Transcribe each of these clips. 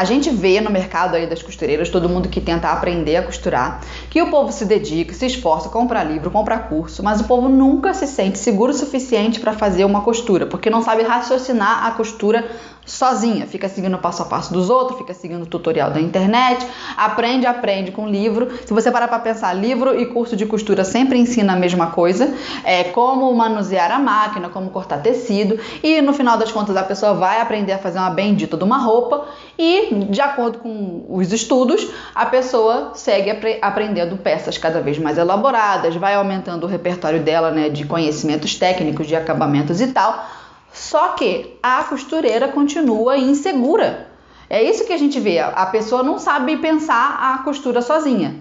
A gente vê no mercado aí das costureiras, todo mundo que tenta aprender a costurar, que o povo se dedica, se esforça, compra livro, compra curso, mas o povo nunca se sente seguro o suficiente para fazer uma costura, porque não sabe raciocinar a costura sozinha, fica seguindo o passo a passo dos outros, fica seguindo o tutorial da internet, aprende, aprende com livro. Se você parar para pensar, livro e curso de costura sempre ensina a mesma coisa, é como manusear a máquina, como cortar tecido, e no final das contas a pessoa vai aprender a fazer uma bendita de uma roupa e, de acordo com os estudos, a pessoa segue apre aprendendo peças cada vez mais elaboradas, vai aumentando o repertório dela, né, de conhecimentos técnicos, de acabamentos e tal só que a costureira continua insegura. É isso que a gente vê. A pessoa não sabe pensar a costura sozinha.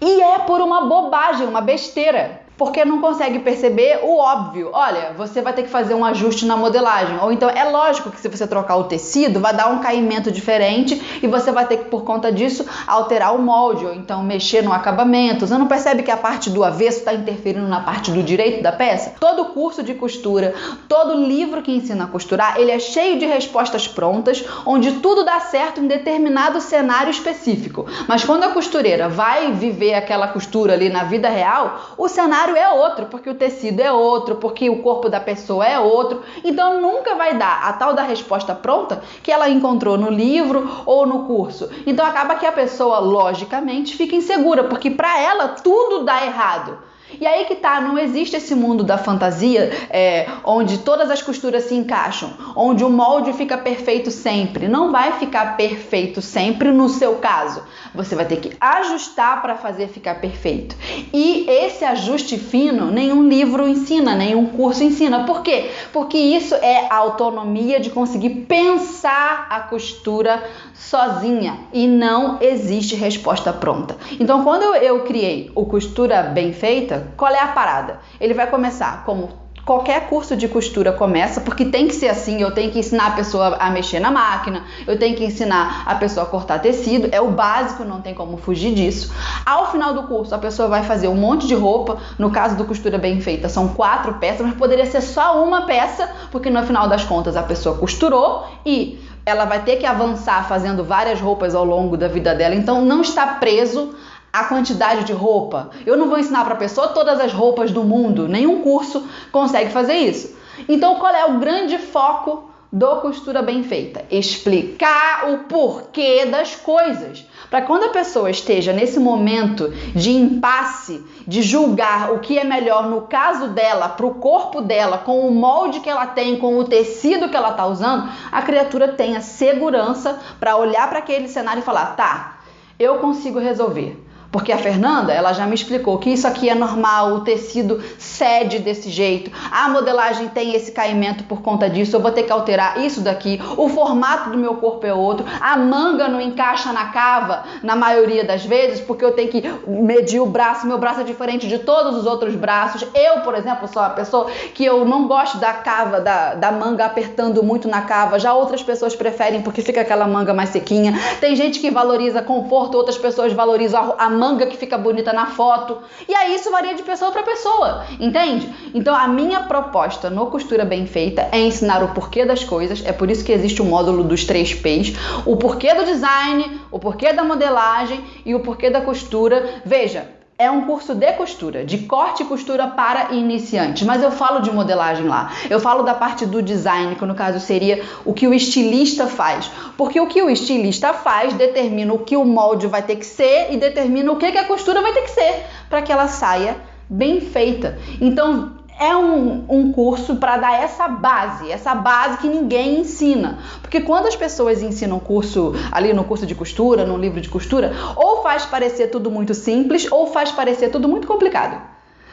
E é por uma bobagem, uma besteira porque não consegue perceber o óbvio. Olha, você vai ter que fazer um ajuste na modelagem. Ou então é lógico que se você trocar o tecido, vai dar um caimento diferente e você vai ter que, por conta disso, alterar o molde, ou então mexer no acabamento. Você não percebe que a parte do avesso está interferindo na parte do direito da peça? Todo curso de costura, todo livro que ensina a costurar, ele é cheio de respostas prontas, onde tudo dá certo em determinado cenário específico. Mas quando a costureira vai viver aquela costura ali na vida real, o cenário cenário é outro, porque o tecido é outro, porque o corpo da pessoa é outro. Então nunca vai dar a tal da resposta pronta que ela encontrou no livro ou no curso. Então acaba que a pessoa, logicamente, fica insegura, porque para ela tudo dá errado. E aí que tá, não existe esse mundo da fantasia é, onde todas as costuras se encaixam, onde o molde fica perfeito sempre. Não vai ficar perfeito sempre no seu caso. Você vai ter que ajustar para fazer ficar perfeito. E esse ajuste fino nenhum livro ensina, nenhum curso ensina. Por quê? Porque isso é a autonomia de conseguir pensar a costura sozinha e não existe resposta pronta. Então, quando eu criei o Costura Bem Feita, qual é a parada? Ele vai começar como qualquer curso de costura começa, porque tem que ser assim, eu tenho que ensinar a pessoa a mexer na máquina, eu tenho que ensinar a pessoa a cortar tecido, é o básico, não tem como fugir disso. Ao final do curso, a pessoa vai fazer um monte de roupa, no caso do costura bem feita, são quatro peças, mas poderia ser só uma peça, porque no final das contas a pessoa costurou e ela vai ter que avançar fazendo várias roupas ao longo da vida dela, então não está preso a quantidade de roupa. Eu não vou ensinar para a pessoa todas as roupas do mundo, nenhum curso consegue fazer isso. Então, qual é o grande foco do costura bem feita? Explicar o porquê das coisas. Para quando a pessoa esteja nesse momento de impasse, de julgar o que é melhor no caso dela, para o corpo dela, com o molde que ela tem, com o tecido que ela está usando, a criatura tenha segurança para olhar para aquele cenário e falar: tá, eu consigo resolver. Porque a Fernanda, ela já me explicou que isso aqui é normal, o tecido cede desse jeito, a modelagem tem esse caimento por conta disso, eu vou ter que alterar isso daqui, o formato do meu corpo é outro, a manga não encaixa na cava na maioria das vezes, porque eu tenho que medir o braço, meu braço é diferente de todos os outros braços. Eu, por exemplo, sou uma pessoa que eu não gosto da cava, da, da manga apertando muito na cava, já outras pessoas preferem porque fica aquela manga mais sequinha. Tem gente que valoriza conforto, outras pessoas valorizam a, manga que fica bonita na foto. E aí isso varia de pessoa para pessoa, entende? Então a minha proposta no Costura Bem Feita é ensinar o porquê das coisas, é por isso que existe o módulo dos três P's, o porquê do design, o porquê da modelagem e o porquê da costura. Veja, é um curso de costura, de corte e costura para iniciantes, mas eu falo de modelagem lá. Eu falo da parte do design, que no caso seria o que o estilista faz. Porque o que o estilista faz determina o que o molde vai ter que ser e determina o que, que a costura vai ter que ser para que ela saia bem feita. Então, é um, um curso para dar essa base, essa base que ninguém ensina. Porque quando as pessoas ensinam curso ali no curso de costura, no livro de costura, ou faz parecer tudo muito simples, ou faz parecer tudo muito complicado.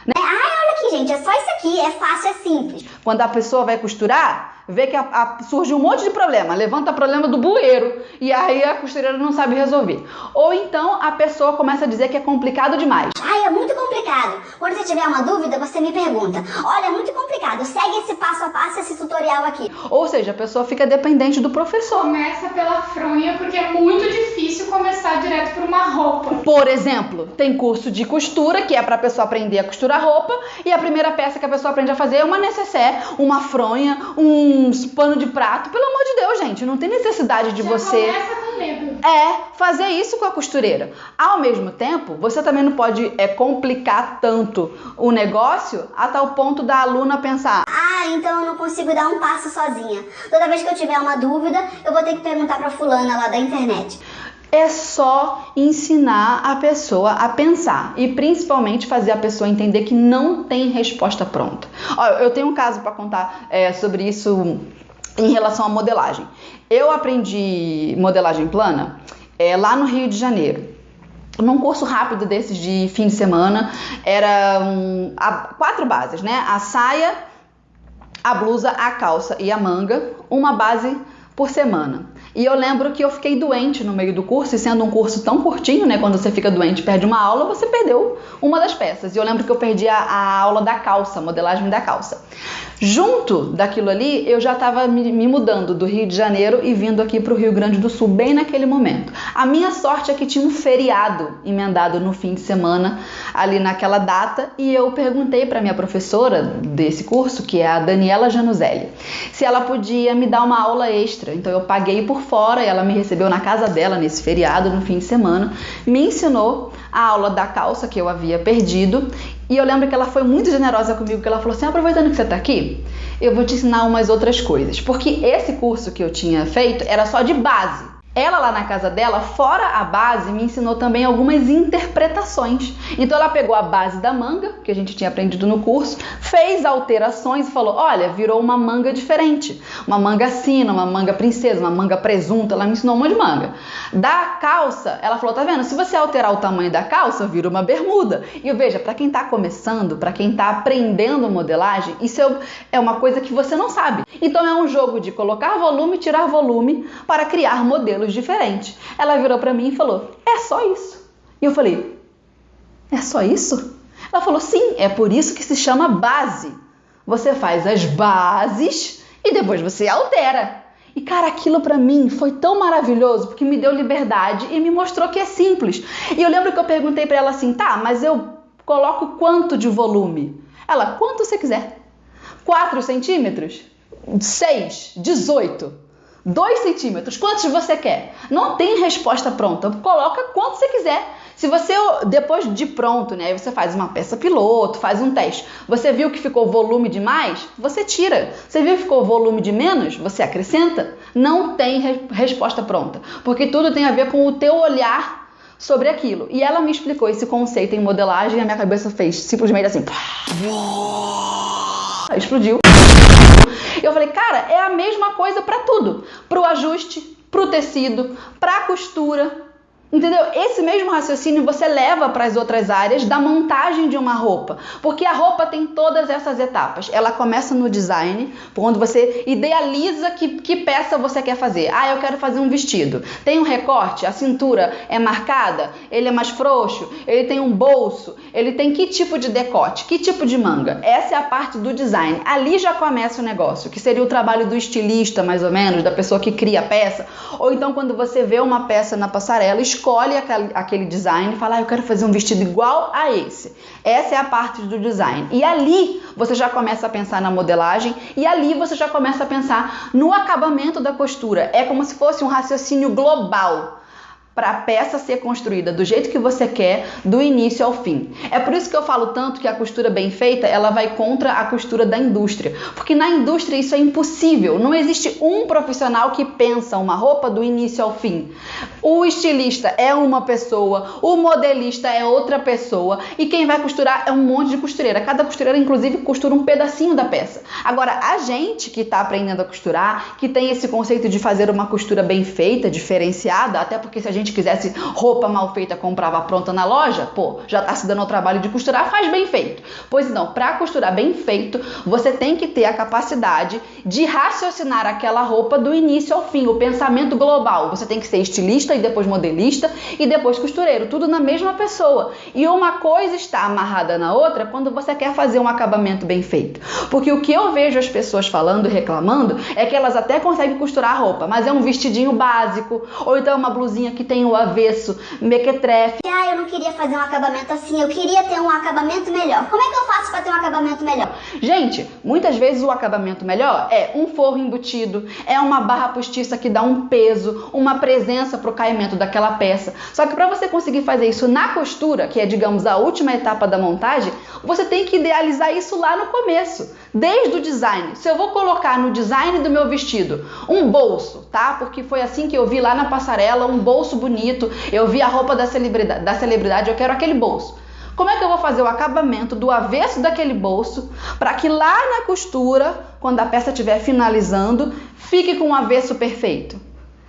Né? Ai, olha aqui, gente, é só isso aqui, é fácil, é simples. Quando a pessoa vai costurar, vê que a, a, surge um monte de problema, levanta problema do bueiro e aí a costureira não sabe resolver. Ou então a pessoa começa a dizer que é complicado demais. Ai, é muito complicado. Quando você tiver uma dúvida, você me pergunta. Olha, é muito complicado, segue esse passo a passo, esse tutorial aqui. Ou seja, a pessoa fica dependente do professor. Começa pela fronha porque é muito difícil começar direto por uma roupa. Por exemplo, tem curso de costura que é para a pessoa aprender a costurar roupa e a primeira peça que a pessoa aprende a fazer é uma necessaire, uma fronha, um uns pano de prato. Pelo amor de Deus, gente, não tem necessidade de Já você. Começa com medo É fazer isso com a costureira. Ao mesmo tempo, você também não pode é, complicar tanto o negócio a tal ponto da aluna pensar: Ah, então eu não consigo dar um passo sozinha. Toda vez que eu tiver uma dúvida, eu vou ter que perguntar pra fulana lá da internet. É só ensinar a pessoa a pensar e principalmente fazer a pessoa entender que não tem resposta pronta. Olha, eu tenho um caso para contar é, sobre isso em relação à modelagem. Eu aprendi modelagem plana é, lá no Rio de Janeiro. Num curso rápido desses de fim de semana, eram quatro bases, né? A saia, a blusa, a calça e a manga, uma base por semana. E eu lembro que eu fiquei doente no meio do curso, e sendo um curso tão curtinho, né? Quando você fica doente perde uma aula, você perdeu uma das peças. E eu lembro que eu perdi a, a aula da calça, modelagem da calça. Junto daquilo ali, eu já estava me, mudando do Rio de Janeiro e vindo aqui para o Rio Grande do Sul, bem naquele momento. A minha sorte é que tinha um feriado emendado no fim de semana, ali naquela data, e eu perguntei para minha professora desse curso, que é a Daniela Januzelli, se ela podia me dar uma aula extra. Então eu paguei por fora e ela me recebeu na casa dela nesse feriado, no fim de semana, me ensinou a aula da calça que eu havia perdido. E eu lembro que ela foi muito generosa comigo, que ela falou assim: aproveitando que você está aqui, eu vou te ensinar umas outras coisas. Porque esse curso que eu tinha feito era só de base. Ela lá na casa dela, fora a base, me ensinou também algumas interpretações. Então ela pegou a base da manga, que a gente tinha aprendido no curso, fez alterações e falou: olha, virou uma manga diferente. Uma manga sina, uma manga princesa, uma manga presunta. Ela me ensinou um monte de manga. Da calça, ela falou: tá vendo? Se você alterar o tamanho da calça, vira uma bermuda. E veja, para quem tá começando, para quem tá aprendendo modelagem, isso é uma coisa que você não sabe. Então é um jogo de colocar volume tirar volume para criar modelos modelos diferentes. Ela virou para mim e falou: É só isso. E eu falei: É só isso? Ela falou: Sim, é por isso que se chama base. Você faz as bases e depois você altera. E cara, aquilo para mim foi tão maravilhoso porque me deu liberdade e me mostrou que é simples. E eu lembro que eu perguntei para ela assim: "Tá, mas eu coloco quanto de volume?" Ela: "Quanto você quiser." 4 centímetros? 6, 18. 2 centímetros, quantos você quer? Não tem resposta pronta, coloca quanto você quiser. Se você, depois de pronto, né, você faz uma peça piloto, faz um teste, você viu que ficou volume demais, você tira. Você viu que ficou volume de menos, você acrescenta. Não tem re resposta pronta, porque tudo tem a ver com o teu olhar sobre aquilo. E ela me explicou esse conceito em modelagem e a minha cabeça fez simplesmente assim. Explodiu. Eu falei, cara, é a mesma coisa para tudo, para o ajuste, para o tecido, para a costura, Entendeu? Esse mesmo raciocínio você leva para as outras áreas da montagem de uma roupa, porque a roupa tem todas essas etapas. Ela começa no design, quando você idealiza que, que peça você quer fazer. Ah, eu quero fazer um vestido. Tem um recorte, a cintura é marcada, ele é mais frouxo, ele tem um bolso, ele tem que tipo de decote, que tipo de manga. Essa é a parte do design. Ali já começa o negócio, que seria o trabalho do estilista, mais ou menos, da pessoa que cria a peça. Ou então quando você vê uma peça na passarela, aquele design e fala, ah, eu quero fazer um vestido igual a esse. Essa é a parte do design. E ali você já começa a pensar na modelagem e ali você já começa a pensar no acabamento da costura. É como se fosse um raciocínio global para a peça ser construída do jeito que você quer, do início ao fim. É por isso que eu falo tanto que a costura bem feita, ela vai contra a costura da indústria, porque na indústria isso é impossível. Não existe um profissional que pensa uma roupa do início ao fim. O estilista é uma pessoa, o modelista é outra pessoa e quem vai costurar é um monte de costureira. Cada costureira inclusive costura um pedacinho da peça. Agora, a gente que está aprendendo a costurar, que tem esse conceito de fazer uma costura bem feita, diferenciada, até porque se a gente gente quisesse roupa mal feita, comprava pronta na loja, pô, já tá se dando o trabalho de costurar, faz bem feito. Pois não, para costurar bem feito, você tem que ter a capacidade de raciocinar aquela roupa do início ao fim, o pensamento global. Você tem que ser estilista e depois modelista e depois costureiro, tudo na mesma pessoa. E uma coisa está amarrada na outra quando você quer fazer um acabamento bem feito. Porque o que eu vejo as pessoas falando e reclamando é que elas até conseguem costurar a roupa, mas é um vestidinho básico, ou então é uma blusinha que tem tem o avesso, mequetrefe. Ah, eu não queria fazer um acabamento assim, eu queria ter um acabamento melhor. Como é que eu faço para ter um acabamento melhor? Gente, muitas vezes o acabamento melhor é um forro embutido, é uma barra postiça que dá um peso, uma presença para o caimento daquela peça. Só que para você conseguir fazer isso na costura, que é, digamos, a última etapa da montagem, você tem que idealizar isso lá no começo, desde o design. Se eu vou colocar no design do meu vestido um bolso, tá? Porque foi assim que eu vi lá na passarela, um bolso bonito, eu vi a roupa da celebridade, da celebridade eu quero aquele bolso. Como é que eu vou fazer o acabamento do avesso daquele bolso para que lá na costura, quando a peça estiver finalizando, fique com o avesso perfeito?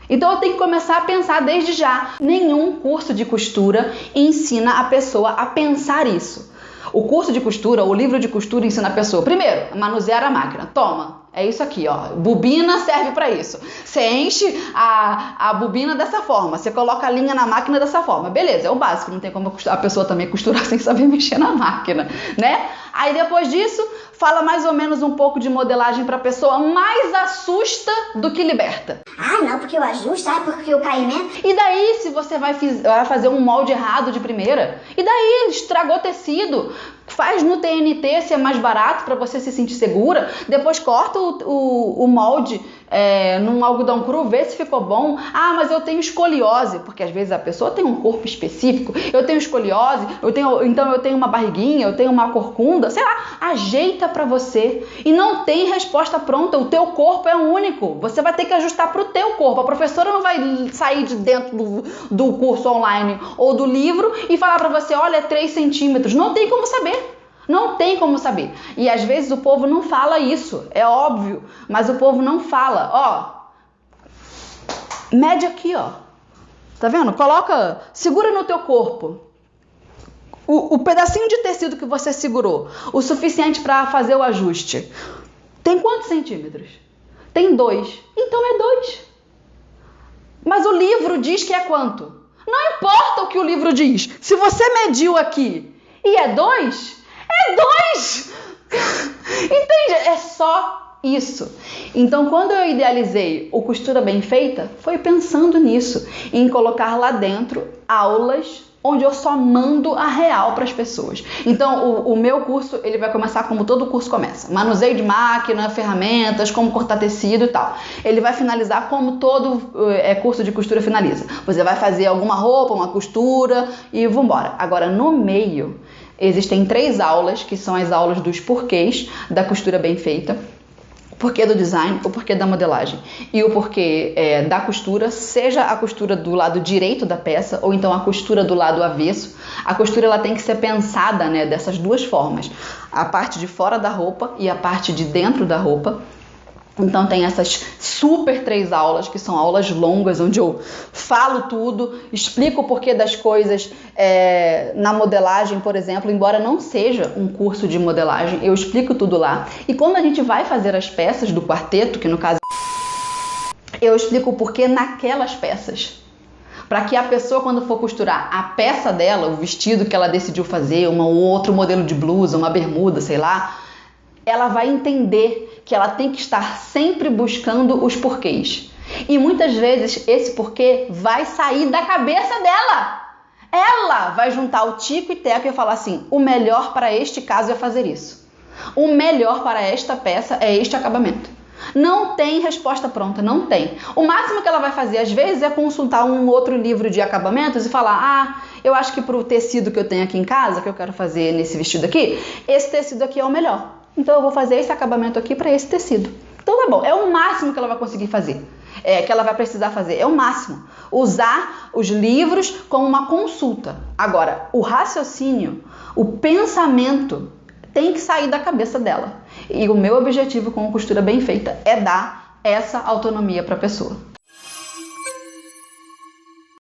Então eu tenho que começar a pensar desde já. Nenhum curso de costura ensina a pessoa a pensar isso. O curso de costura, o livro de costura ensina a pessoa, primeiro, a manusear a máquina. Toma, é isso aqui, ó. Bobina serve para isso. Você enche a, a bobina dessa forma, você coloca a linha na máquina dessa forma. Beleza, é o básico, não tem como a pessoa também costurar sem saber mexer na máquina, né? Aí depois disso, fala mais ou menos um pouco de modelagem para a pessoa, mais assusta do que liberta. Ah, não, porque eu ajusto, ah, porque o caimento. E daí, se você vai, vai fazer um molde errado de primeira? E daí, estragou tecido? Faz no TNT se é mais barato para você se sentir segura. Depois corta o, o, o molde é, num algodão cru, vê se ficou bom. Ah, mas eu tenho escoliose, porque às vezes a pessoa tem um corpo específico. Eu tenho escoliose, eu tenho, então eu tenho uma barriguinha, eu tenho uma corcunda, sei lá. Ajeita para você e não tem resposta pronta. O teu corpo é único. Você vai ter que ajustar para o teu corpo. A professora não vai sair de dentro do, do curso online ou do livro e falar para você, olha, 3 centímetros. Não tem como saber. Não tem como saber. E às vezes o povo não fala isso, é óbvio, mas o povo não fala. Ó, mede aqui, ó. Tá vendo? Coloca, segura no teu corpo. O, o pedacinho de tecido que você segurou, o suficiente para fazer o ajuste. Tem quantos centímetros? Tem dois. Então é dois. Mas o livro diz que é quanto? Não importa o que o livro diz. Se você mediu aqui e é dois, dois! Entende? É só isso. Então, quando eu idealizei o Costura Bem Feita, foi pensando nisso, em colocar lá dentro aulas onde eu só mando a real para as pessoas. Então, o, o, meu curso ele vai começar como todo curso começa: manuseio de máquina, ferramentas, como cortar tecido e tal. Ele vai finalizar como todo é, curso de costura finaliza. Você vai fazer alguma roupa, uma costura e vambora. Agora, no meio, Existem três aulas, que são as aulas dos porquês da costura bem feita. O porquê do design, o porquê da modelagem e o porquê é, da costura, seja a costura do lado direito da peça ou então a costura do lado avesso. A costura ela tem que ser pensada né, dessas duas formas: a parte de fora da roupa e a parte de dentro da roupa. Então tem essas super três aulas, que são aulas longas, onde eu falo tudo, explico o porquê das coisas é, na modelagem, por exemplo, embora não seja um curso de modelagem, eu explico tudo lá. E quando a gente vai fazer as peças do quarteto, que no caso eu explico o porquê naquelas peças. Para que a pessoa, quando for costurar a peça dela, o vestido que ela decidiu fazer, um outro modelo de blusa, uma bermuda, sei lá, ela vai entender que ela tem que estar sempre buscando os porquês. E muitas vezes esse porquê vai sair da cabeça dela. Ela vai juntar o tico e teco e falar assim: o melhor para este caso é fazer isso. O melhor para esta peça é este acabamento. Não tem resposta pronta, não tem. O máximo que ela vai fazer às vezes é consultar um outro livro de acabamentos e falar: ah, eu acho que para o tecido que eu tenho aqui em casa, que eu quero fazer nesse vestido aqui, esse tecido aqui é o melhor. Então eu vou fazer esse acabamento aqui para esse tecido. Então tá bom, é o máximo que ela vai conseguir fazer. É, que ela vai precisar fazer, é o máximo. Usar os livros como uma consulta. Agora, o raciocínio, o pensamento tem que sair da cabeça dela. E o meu objetivo com a costura bem feita é dar essa autonomia para a pessoa.